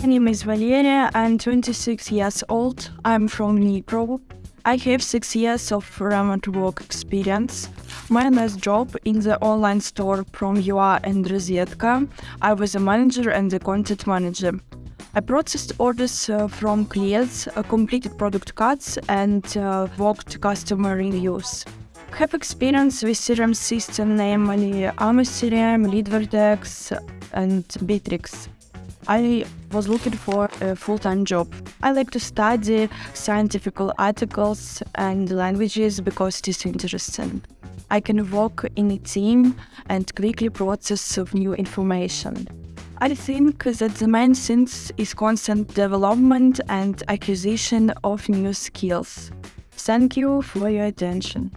My name is Valeria. I'm 26 years old. I'm from Dnipro. I have six years of remote work experience. My last job in the online store from UA and Rozetka. I was a manager and a content manager. I processed orders uh, from clients, uh, completed product cuts, and uh, worked customer reviews. Have experience with CRM system, namely amoCRM, LeadVertex, and Bitrix. I was looking for a full-time job. I like to study scientific articles and languages because it is interesting. I can work in a team and quickly process of new information. I think that the main thing is constant development and acquisition of new skills. Thank you for your attention.